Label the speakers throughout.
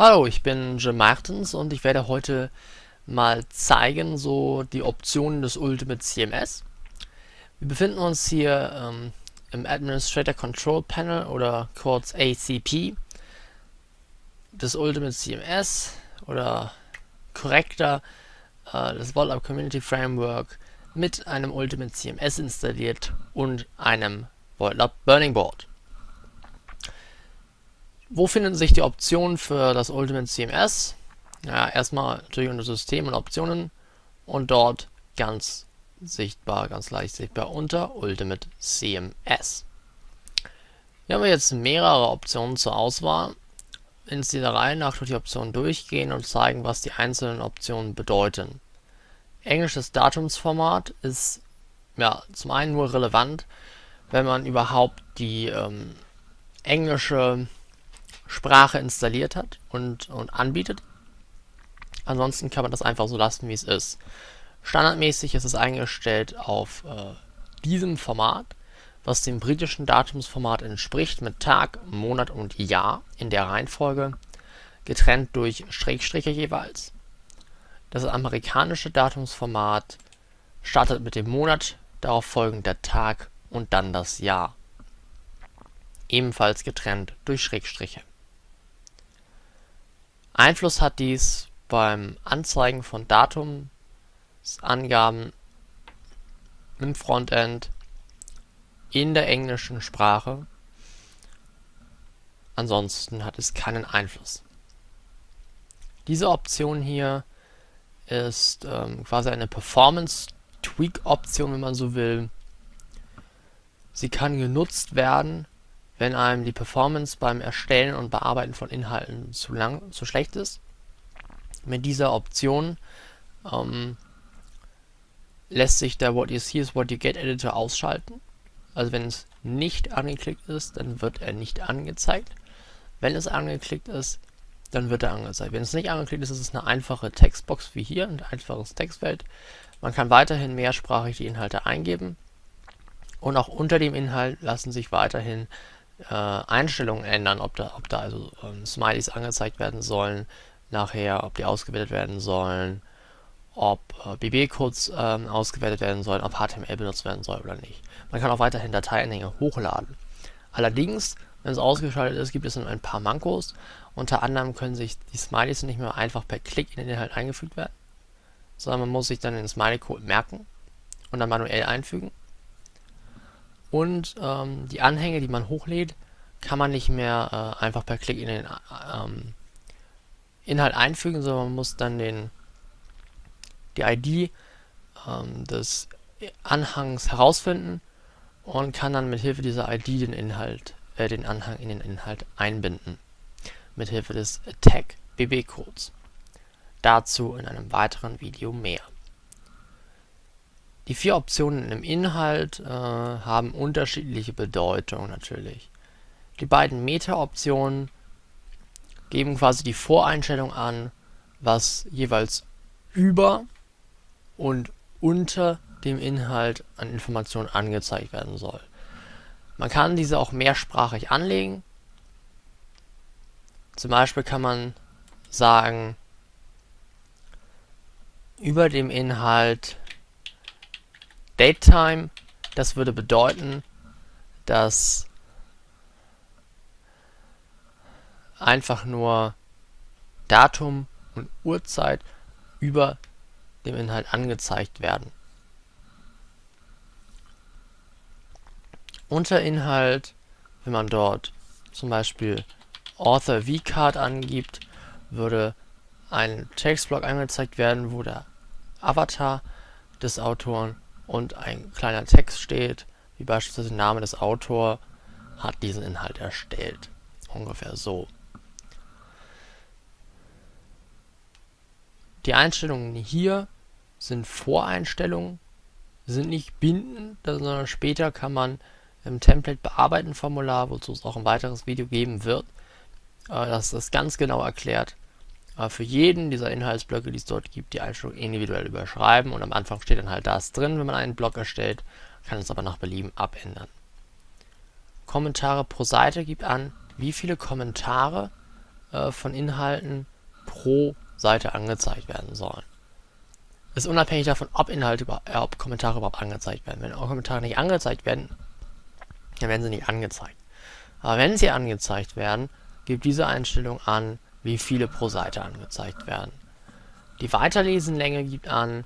Speaker 1: Hallo, ich bin Jim Martens und ich werde heute mal zeigen, so die Optionen des Ultimate CMS. Wir befinden uns hier ähm, im Administrator Control Panel oder kurz ACP des Ultimate CMS oder korrekter äh, das VoltLab Community Framework mit einem Ultimate CMS installiert und einem VoltLab Burning Board. Wo finden sich die Optionen für das Ultimate CMS? Ja, erstmal natürlich unter System und Optionen und dort ganz sichtbar, ganz leicht sichtbar unter Ultimate CMS. Hier haben wir jetzt mehrere Optionen zur Auswahl. In dieser Reihe nach durch die Optionen durchgehen und zeigen, was die einzelnen Optionen bedeuten. Englisches Datumsformat ist ja zum einen nur relevant, wenn man überhaupt die ähm, englische Sprache installiert hat und, und anbietet. Ansonsten kann man das einfach so lassen, wie es ist. Standardmäßig ist es eingestellt auf äh, diesem Format, was dem britischen Datumsformat entspricht, mit Tag, Monat und Jahr in der Reihenfolge, getrennt durch Schrägstriche jeweils. Das amerikanische Datumsformat startet mit dem Monat, darauf folgend der Tag und dann das Jahr. Ebenfalls getrennt durch Schrägstriche. Einfluss hat dies beim Anzeigen von Datumsangaben im Frontend in der englischen Sprache. Ansonsten hat es keinen Einfluss. Diese Option hier ist ähm, quasi eine Performance-Tweak-Option, wenn man so will. Sie kann genutzt werden, wenn einem die Performance beim Erstellen und Bearbeiten von Inhalten zu lang, zu schlecht ist. Mit dieser Option ähm, lässt sich der What You See is What You Get Editor ausschalten. Also wenn es nicht angeklickt ist, dann wird er nicht angezeigt. Wenn es angeklickt ist, dann wird er angezeigt. Wenn es nicht angeklickt ist, ist es eine einfache Textbox wie hier, ein einfaches Textfeld. Man kann weiterhin mehrsprachig die Inhalte eingeben. Und auch unter dem Inhalt lassen sich weiterhin äh, Einstellungen ändern, ob da, ob da also ähm, Smileys angezeigt werden sollen, nachher, ob die ausgewertet werden sollen, ob äh, BB-Codes ähm, ausgewertet werden sollen, ob HTML benutzt werden soll oder nicht. Man kann auch weiterhin Dateianhänge hochladen. Allerdings, wenn es ausgeschaltet ist, gibt es ein paar Mankos. Unter anderem können sich die Smileys nicht mehr einfach per Klick in den Inhalt eingefügt werden, sondern man muss sich dann den Smiley-Code merken und dann manuell einfügen. Und ähm, die Anhänge, die man hochlädt, kann man nicht mehr äh, einfach per Klick in den ähm, Inhalt einfügen, sondern man muss dann den, die ID ähm, des Anhangs herausfinden und kann dann mit Hilfe dieser ID den Inhalt, äh, den Anhang in den Inhalt einbinden. Mit Hilfe des Tag BB Codes. Dazu in einem weiteren Video mehr. Die vier Optionen im Inhalt äh, haben unterschiedliche Bedeutung natürlich. Die beiden Meta-Optionen geben quasi die Voreinstellung an, was jeweils über und unter dem Inhalt an Informationen angezeigt werden soll. Man kann diese auch mehrsprachig anlegen. Zum Beispiel kann man sagen, über dem Inhalt Datetime, das würde bedeuten, dass einfach nur Datum und Uhrzeit über dem Inhalt angezeigt werden. Unter Inhalt, wenn man dort zum Beispiel Author vCard angibt, würde ein Textblock angezeigt werden, wo der Avatar des Autoren und ein kleiner Text steht, wie beispielsweise der Name des Autors hat diesen Inhalt erstellt. Ungefähr so. Die Einstellungen hier sind Voreinstellungen, sind nicht bindend, sondern später kann man im Template bearbeiten Formular, wozu es auch ein weiteres Video geben wird, äh, das das ganz genau erklärt, äh, für jeden dieser Inhaltsblöcke, die es dort gibt, die Einstellung individuell überschreiben und am Anfang steht dann halt das drin, wenn man einen Block erstellt, kann es aber nach Belieben abändern. Kommentare pro Seite gibt an, wie viele Kommentare äh, von Inhalten pro Seite angezeigt werden sollen. Ist unabhängig davon, ob Inhalte, äh, ob Kommentare überhaupt angezeigt werden. Wenn Kommentare nicht angezeigt werden, dann werden sie nicht angezeigt. Aber wenn sie angezeigt werden, gibt diese Einstellung an, wie viele pro Seite angezeigt werden. Die Weiterlesenlänge gibt an,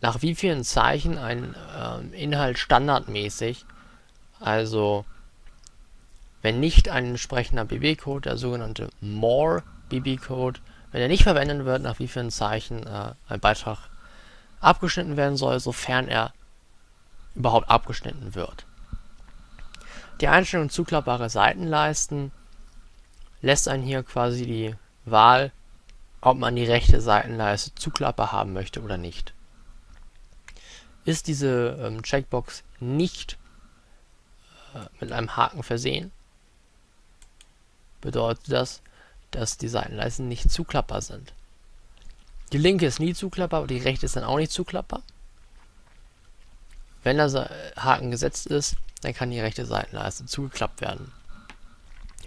Speaker 1: nach wie vielen Zeichen ein äh, Inhalt standardmäßig, also wenn nicht ein entsprechender BB-Code, der sogenannte More BB-Code, wenn er nicht verwendet wird, nach wie vielen Zeichen äh, ein Beitrag abgeschnitten werden soll, sofern er überhaupt abgeschnitten wird. Die Einstellung zuklappbare Seitenleisten lässt einen hier quasi die Wahl, ob man die rechte Seitenleiste zuklappbar haben möchte oder nicht. Ist diese ähm, Checkbox nicht äh, mit einem Haken versehen, bedeutet das, dass die Seitenleisten nicht zuklappbar sind. Die linke ist nie zuklappbar, aber die rechte ist dann auch nicht zuklappbar. Wenn der Haken gesetzt ist, dann kann die rechte Seitenleiste zugeklappt werden.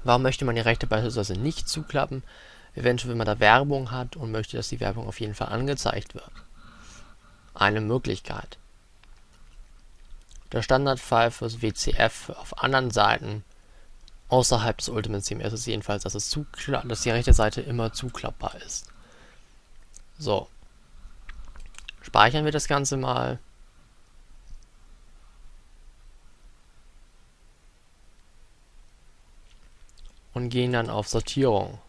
Speaker 1: Warum möchte man die rechte beispielsweise nicht zuklappen? Eventuell, wenn man da Werbung hat und möchte, dass die Werbung auf jeden Fall angezeigt wird. Eine Möglichkeit. Der Standardfall fürs WCF auf anderen Seiten außerhalb des Ultimate CMS ist jedenfalls, dass, es dass die rechte Seite immer zuklappbar ist. So. Speichern wir das Ganze mal. Und gehen dann auf Sortierung.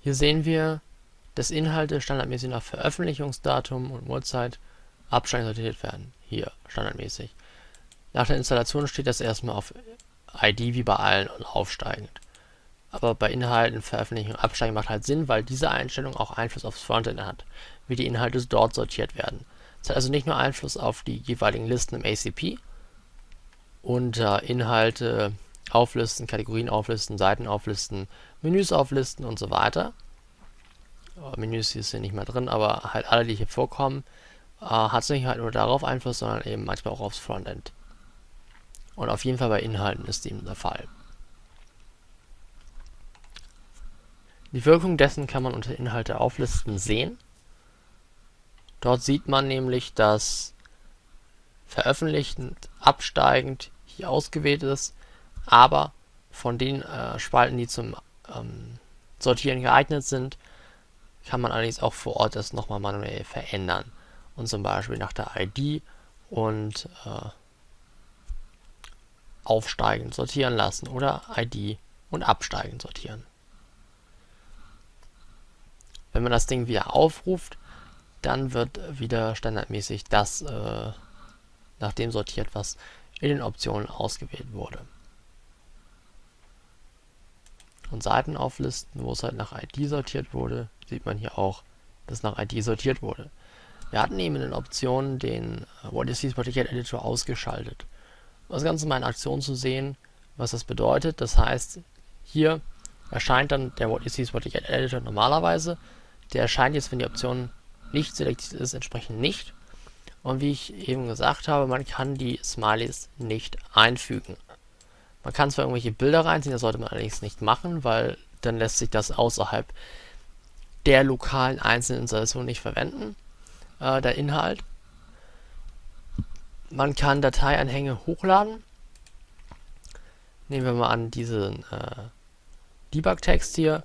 Speaker 1: Hier sehen wir, dass Inhalte standardmäßig nach Veröffentlichungsdatum und Uhrzeit abständig sortiert werden. Hier, standardmäßig. Nach der Installation steht das erstmal auf ID wie bei allen und aufsteigend. Aber bei Inhalten, Veröffentlichung und Absteigen macht halt Sinn, weil diese Einstellung auch Einfluss aufs Frontend hat, wie die Inhalte dort sortiert werden. Es hat also nicht nur Einfluss auf die jeweiligen Listen im ACP äh, Inhalte auflisten, Kategorien auflisten, Seiten auflisten, Menüs auflisten und so weiter. Oh, Menüs hier nicht mehr drin, aber halt alle, die hier vorkommen, äh, hat es nicht halt nur darauf Einfluss, sondern eben manchmal auch aufs Frontend. Und auf jeden Fall bei Inhalten ist dem der Fall. Die Wirkung dessen kann man unter Inhalte auflisten sehen. Dort sieht man nämlich, dass veröffentlichend absteigend hier ausgewählt ist, aber von den äh, Spalten, die zum ähm, Sortieren geeignet sind, kann man allerdings auch vor Ort das nochmal manuell verändern. Und zum Beispiel nach der ID und äh, aufsteigend sortieren lassen oder ID und absteigend sortieren. Wenn man das Ding wieder aufruft, dann wird wieder standardmäßig das äh, nach dem sortiert, was in den Optionen ausgewählt wurde. Und Seiten auflisten, wo es halt nach ID sortiert wurde, sieht man hier auch, dass nach ID sortiert wurde. Wir hatten eben in den Optionen den äh, What is this Particular Editor ausgeschaltet das Ganze mal in Aktion zu sehen, was das bedeutet. Das heißt, hier erscheint dann der What is this Get Editor normalerweise. Der erscheint jetzt, wenn die Option nicht selektiert ist, entsprechend nicht. Und wie ich eben gesagt habe, man kann die Smileys nicht einfügen. Man kann zwar irgendwelche Bilder reinziehen, das sollte man allerdings nicht machen, weil dann lässt sich das außerhalb der lokalen einzelnen Installation nicht verwenden, äh, der Inhalt. Man kann Dateianhänge hochladen. Nehmen wir mal an diesen äh, Debug-Text hier.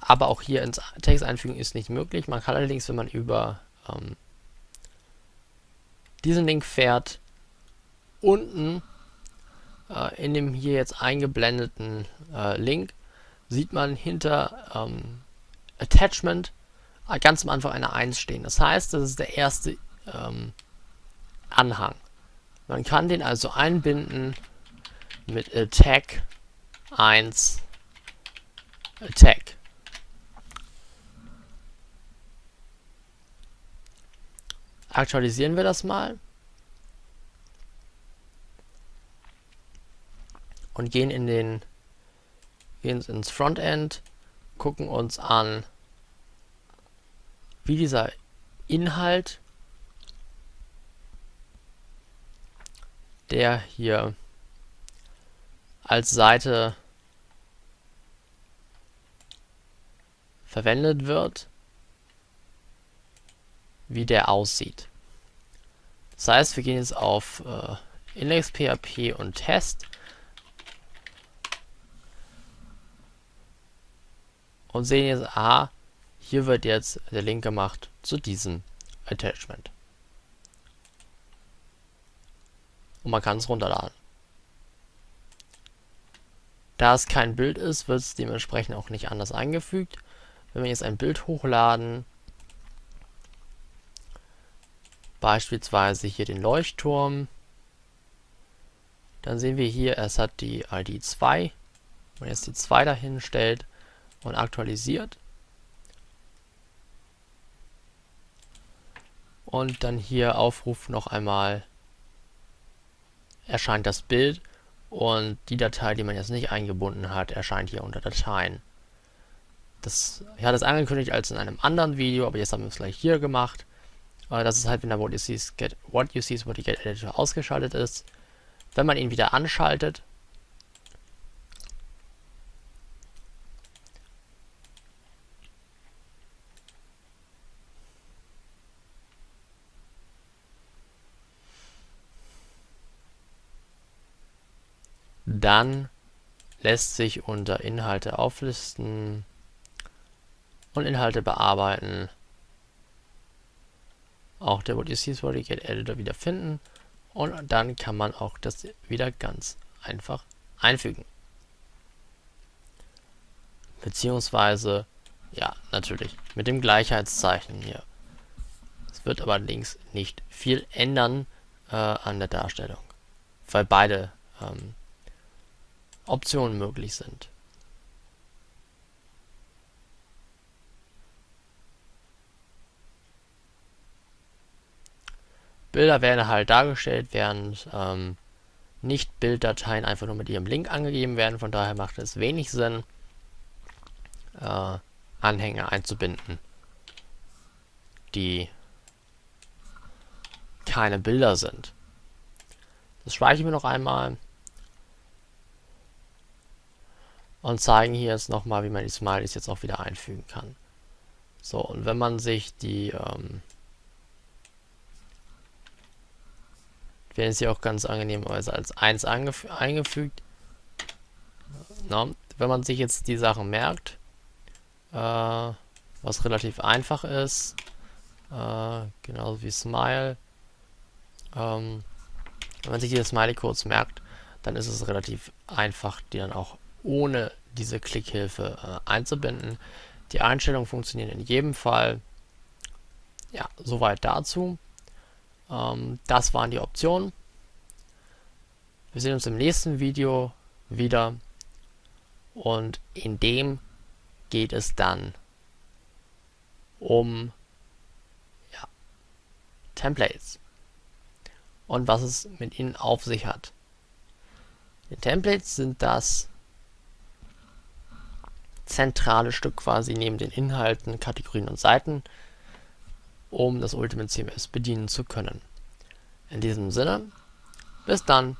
Speaker 1: Aber auch hier ins Text einfügen ist nicht möglich. Man kann allerdings, wenn man über ähm, diesen Link fährt, unten äh, in dem hier jetzt eingeblendeten äh, Link sieht man hinter ähm, Attachment ganz am Anfang eine 1 stehen. Das heißt, das ist der erste ähm, Anhang. Man kann den also einbinden mit attack 1 attack. Aktualisieren wir das mal. Und gehen in den gehen ins Frontend, gucken uns an, wie dieser Inhalt der hier als Seite verwendet wird, wie der aussieht. Das heißt, wir gehen jetzt auf äh, Index.php und Test und sehen jetzt, aha, hier wird jetzt der Link gemacht zu diesem Attachment. Und man kann es runterladen. Da es kein Bild ist, wird es dementsprechend auch nicht anders eingefügt. Wenn wir jetzt ein Bild hochladen, beispielsweise hier den Leuchtturm, dann sehen wir hier, es hat die ID 2. Wenn man jetzt die 2 dahin stellt und aktualisiert, und dann hier Aufruf noch einmal erscheint das Bild und die Datei, die man jetzt nicht eingebunden hat, erscheint hier unter Dateien. Das, ich hatte es angekündigt als in einem anderen Video, aber jetzt haben wir es gleich hier gemacht. Äh, das ist halt, wenn der What You See is Get, What you see is What you Get Editor ausgeschaltet ist. Wenn man ihn wieder anschaltet, dann lässt sich unter Inhalte auflisten und Inhalte bearbeiten. Auch der What You See is Editor wieder finden und dann kann man auch das wieder ganz einfach einfügen. Beziehungsweise, ja, natürlich mit dem Gleichheitszeichen hier. Es wird aber allerdings nicht viel ändern äh, an der Darstellung, weil beide ähm, Optionen möglich sind. Bilder werden halt dargestellt, während ähm, Nicht-Bilddateien einfach nur mit ihrem Link angegeben werden. Von daher macht es wenig Sinn, äh, Anhänge einzubinden, die keine Bilder sind. Das speichern wir noch einmal und zeigen hier jetzt nochmal, wie man die Smileys jetzt auch wieder einfügen kann. So, und wenn man sich die ähm, werden sie auch ganz angenehmerweise als 1 eingefügt. Na, wenn man sich jetzt die Sachen merkt, äh, was relativ einfach ist, äh, genauso wie Smile, ähm, wenn man sich die Smiley-Codes merkt, dann ist es relativ einfach, die dann auch ohne diese Klickhilfe äh, einzubinden. Die Einstellungen funktionieren in jedem Fall. Ja, soweit dazu. Ähm, das waren die Optionen. Wir sehen uns im nächsten Video wieder und in dem geht es dann um ja, Templates und was es mit ihnen auf sich hat. Die Templates sind das zentrale Stück quasi neben den Inhalten, Kategorien und Seiten, um das Ultimate CMS bedienen zu können. In diesem Sinne, bis dann!